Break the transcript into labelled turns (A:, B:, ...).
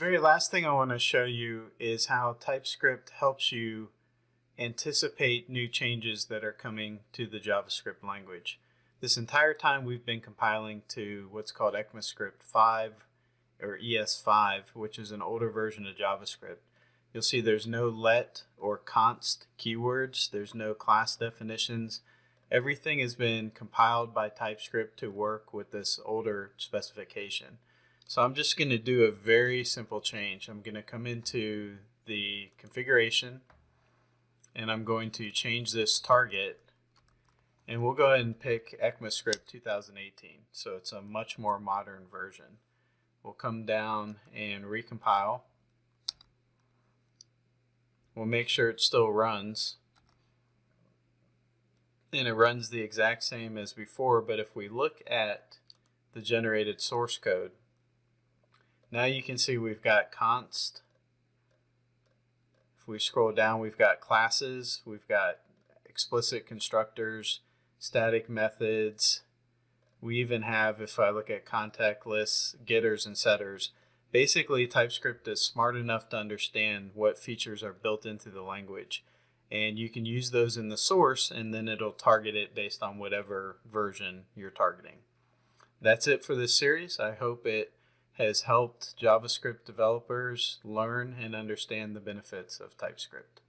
A: very last thing I want to show you is how TypeScript helps you anticipate new changes that are coming to the JavaScript language. This entire time we've been compiling to what's called ECMAScript 5 or ES5, which is an older version of JavaScript. You'll see there's no let or const keywords, there's no class definitions. Everything has been compiled by TypeScript to work with this older specification. So I'm just going to do a very simple change. I'm going to come into the configuration and I'm going to change this target and we'll go ahead and pick ECMAScript 2018. So it's a much more modern version. We'll come down and recompile. We'll make sure it still runs. And it runs the exact same as before, but if we look at the generated source code, now you can see we've got const. If we scroll down, we've got classes, we've got explicit constructors, static methods. We even have, if I look at contact lists, getters and setters, basically TypeScript is smart enough to understand what features are built into the language. And you can use those in the source and then it'll target it based on whatever version you're targeting. That's it for this series. I hope it has helped JavaScript developers learn and understand the benefits of TypeScript.